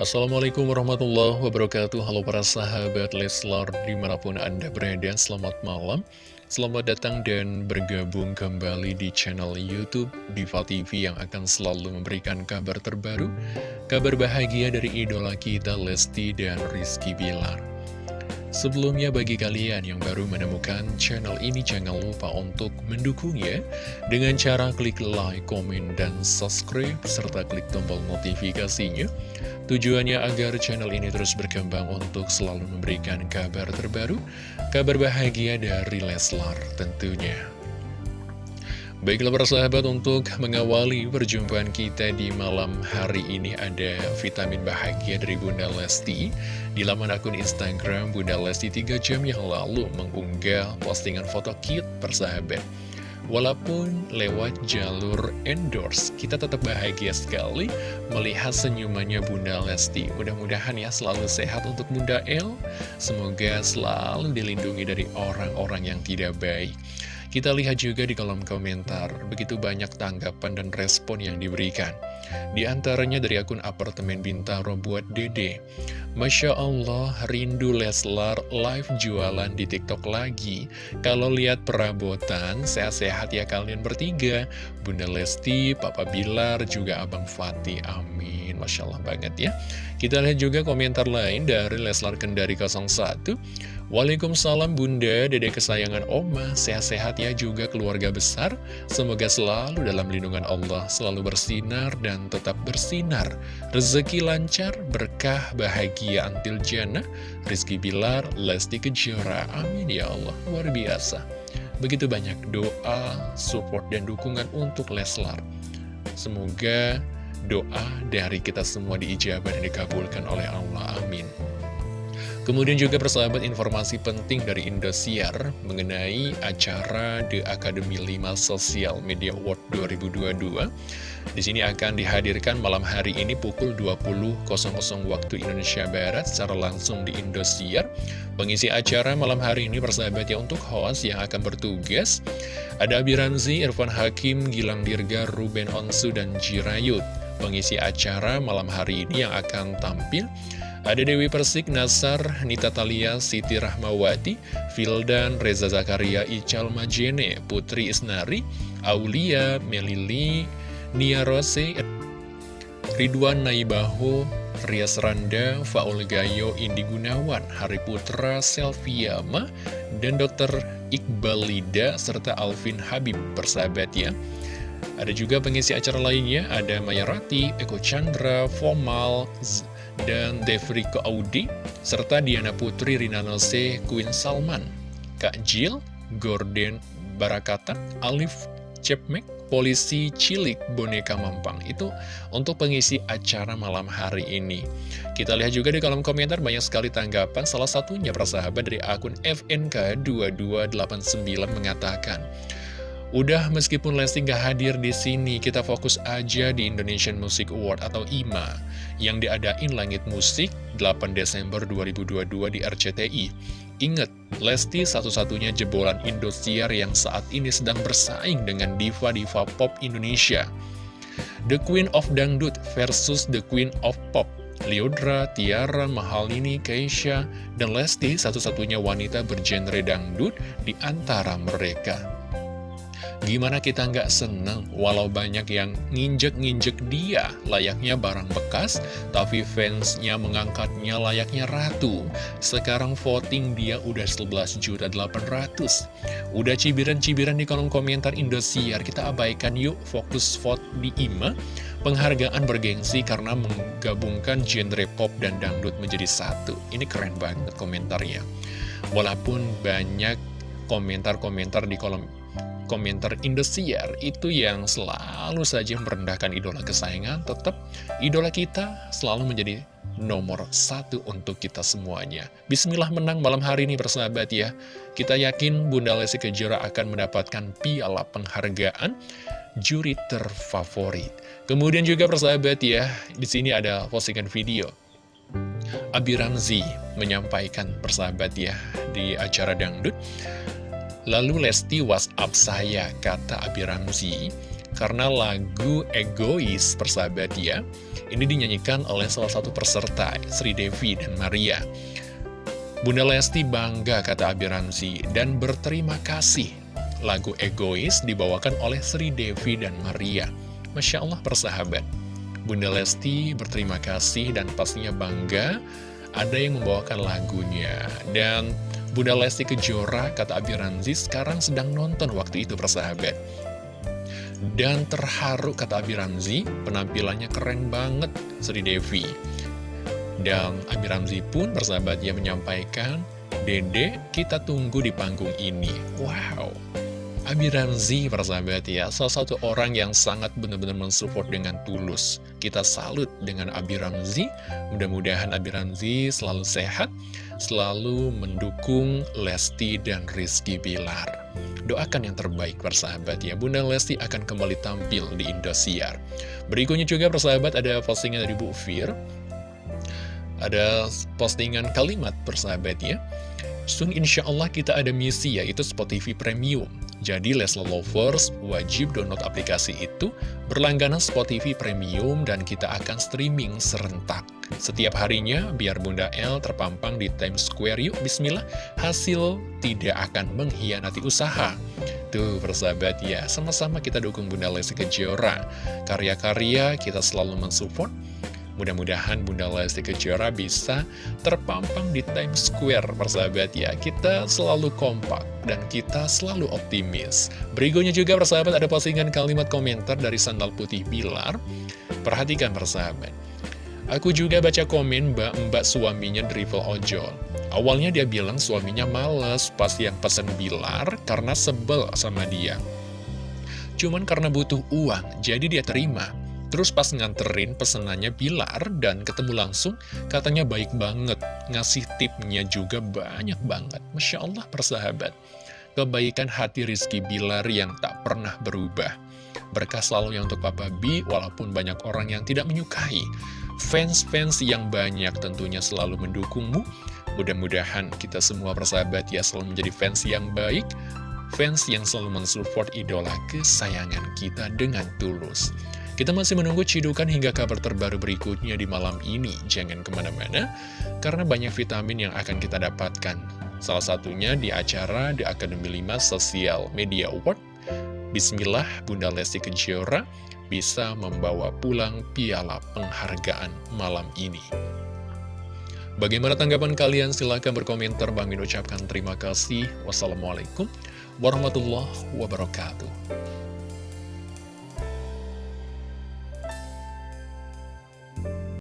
Assalamualaikum warahmatullahi wabarakatuh. Halo para sahabat Leslar di mana pun anda berada Selamat malam. Selamat datang dan bergabung kembali di channel Youtube Diva TV Yang akan selalu memberikan kabar terbaru Kabar bahagia dari idola kita Lesti dan Rizky Bilar Sebelumnya bagi kalian yang baru menemukan channel ini jangan lupa untuk mendukungnya dengan cara klik like, komen, dan subscribe serta klik tombol notifikasinya. Tujuannya agar channel ini terus berkembang untuk selalu memberikan kabar terbaru, kabar bahagia dari Leslar tentunya. Baiklah para sahabat untuk mengawali perjumpaan kita di malam hari ini ada vitamin bahagia dari Bunda Lesti Di laman akun Instagram Bunda Lesti 3 jam yang lalu mengunggah postingan foto cute persahabat Walaupun lewat jalur endorse, kita tetap bahagia sekali melihat senyumannya Bunda Lesti. Mudah-mudahan ya selalu sehat untuk Bunda El. Semoga selalu dilindungi dari orang-orang yang tidak baik. Kita lihat juga di kolom komentar, begitu banyak tanggapan dan respon yang diberikan. Di antaranya dari akun apartemen Bintaro buat Dede. Masya Allah, rindu Leslar live jualan di TikTok lagi. Kalau lihat perabotan, sehat-sehat ya kalian bertiga. Bunda Lesti, Papa Bilar, juga Abang Fatih. Amin. Masya Allah banget ya. Kita lihat juga komentar lain dari Leslar Kendari 01. Waalaikumsalam Bunda, Dede kesayangan Oma, sehat-sehat ya juga keluarga besar. Semoga selalu dalam lindungan Allah, selalu bersinar dan tetap bersinar. Rezeki lancar, berkah, bahagia, antil jannah. Rizky Bilar, Lesti Kejora, amin ya Allah, luar biasa. Begitu banyak doa, support, dan dukungan untuk Leslar. Semoga doa dari kita semua diijabah dan dikabulkan oleh Allah, amin. Kemudian juga persahabat informasi penting dari Indosiar mengenai acara The Academy 5 Social Media Award 2022. Di sini akan dihadirkan malam hari ini pukul 20.00 waktu Indonesia Barat secara langsung di Indosiar. Pengisi acara malam hari ini persahabat ya untuk host yang akan bertugas ada Abi Ramzi, Irfan Hakim, Gilang Dirga, Ruben Onsu, dan Jirayut. Pengisi acara malam hari ini yang akan tampil ada Dewi Persik, Nasar, Nita Talia, Siti Rahmawati, Fildan, Reza Zakaria, Ical Majene, Putri Isnari, Aulia, Melili, Nia Rose, Ridwan Naibaho, Rias Randa, Faul Gayo, Indi Gunawan, Hari Putra, Selviyama, dan Dr. Iqbal Lida, serta Alvin Habib, persahabat ya. Ada juga pengisi acara lainnya, ada Mayarati, Eko Chandra, Fomal, dan Devriko Audi, serta Diana Putri, Rina Nose, Queen Salman, Kak Jill, Gordon Barakata, Alif Cepmek, Polisi Cilik Boneka Mampang. Itu untuk pengisi acara malam hari ini. Kita lihat juga di kolom komentar banyak sekali tanggapan, salah satunya persahabat dari akun FNK2289 mengatakan, Udah meskipun Lesti nggak hadir di sini, kita fokus aja di Indonesian Music Award atau IMA yang diadain Langit Musik 8 Desember 2022 di RCTI. Ingat, Lesti satu-satunya jebolan Indosiar yang saat ini sedang bersaing dengan diva-diva pop Indonesia. The Queen of Dangdut versus The Queen of Pop. Liodra, Tiara, Mahalini, Keisha, dan Lesti satu-satunya wanita bergenre dangdut di antara mereka. Gimana kita nggak seneng walau banyak yang nginjek-nginjek dia layaknya barang bekas, tapi fansnya mengangkatnya layaknya ratu. Sekarang voting dia udah 11 juta 800. Udah cibiran-cibiran di kolom komentar Indosiar, kita abaikan yuk fokus vote di IMA. Penghargaan bergengsi karena menggabungkan genre pop dan dangdut menjadi satu. Ini keren banget komentarnya. Walaupun banyak komentar-komentar di kolom komentar Indosiar itu yang selalu saja merendahkan idola kesayangan, tetap idola kita selalu menjadi nomor satu untuk kita semuanya. Bismillah menang malam hari ini persahabat ya. Kita yakin Bunda Lesti Kejora akan mendapatkan piala penghargaan juri terfavorit. Kemudian juga persahabat ya, di sini ada postingan video. Abi Ramzi menyampaikan persahabat ya di acara dangdut Lalu Lesti WhatsApp saya, kata Abi Ramzi. karena lagu Egois persahabat ya, ini dinyanyikan oleh salah satu peserta, Sri Devi dan Maria. Bunda Lesti bangga kata Abi Ramzi dan berterima kasih. Lagu Egois dibawakan oleh Sri Devi dan Maria. Masya Allah persahabat. Bunda Lesti berterima kasih dan pastinya bangga ada yang membawakan lagunya. Dan Bunda Lesti Kejora, kata Abi Ramzi, sekarang sedang nonton waktu itu persahabat. Dan terharu, kata Abi Ramzi, penampilannya keren banget, Sri Devi. Dan Abi Ramzi pun persahabat yang menyampaikan, Dede, kita tunggu di panggung ini. Wow, Abi Ramzi persahabat ya, salah satu orang yang sangat benar-benar mensupport dengan tulus. Kita salut dengan Abi Ramzi, mudah-mudahan Abi Ramzi selalu sehat, selalu mendukung Lesti dan Rizky Bilar. Doakan yang terbaik persahabat ya, Bunda Lesti akan kembali tampil di Indosiar. Berikutnya juga persahabat ada postingan dari Bu Fir, ada postingan kalimat persahabat ya. Soon insya Allah kita ada misi yaitu Spot TV Premium. Jadi Leslar Lovers wajib download aplikasi itu, berlangganan Spot TV Premium, dan kita akan streaming serentak. Setiap harinya, biar Bunda L terpampang di Times Square yuk, bismillah, hasil tidak akan mengkhianati usaha. Tuh persahabat ya, sama-sama kita dukung Bunda Lesti Kejora. Karya-karya kita selalu mensupport, Mudah-mudahan Bunda Lesti Kejora bisa terpampang di Times Square, persahabat ya. Kita selalu kompak dan kita selalu optimis. Berikutnya juga, persahabat, ada postingan kalimat komentar dari Sandal Putih Bilar. Perhatikan, persahabat. Aku juga baca komen mbak-mbak suaminya drivel ojol. Awalnya dia bilang suaminya males pas yang pesen Bilar karena sebel sama dia. Cuman karena butuh uang, jadi dia terima. Terus pas nganterin pesenannya Bilar dan ketemu langsung, katanya baik banget. Ngasih tipnya juga banyak banget. Masya Allah persahabat. Kebaikan hati Rizky Bilar yang tak pernah berubah. Berkah selalu yang untuk Papa B, walaupun banyak orang yang tidak menyukai. Fans-fans yang banyak tentunya selalu mendukungmu. Mudah-mudahan kita semua persahabat ya selalu menjadi fans yang baik, fans yang selalu mensupport idola kesayangan kita dengan tulus. Kita masih menunggu cidukan hingga kabar terbaru berikutnya di malam ini. Jangan ke mana-mana, karena banyak vitamin yang akan kita dapatkan. Salah satunya di acara The Academy 5 Social Media Award. Bismillah, Bunda Lesti Kejora bisa membawa pulang piala penghargaan malam ini. Bagaimana tanggapan kalian? Silahkan berkomentar. Bang Min ucapkan terima kasih. Wassalamualaikum warahmatullahi wabarakatuh.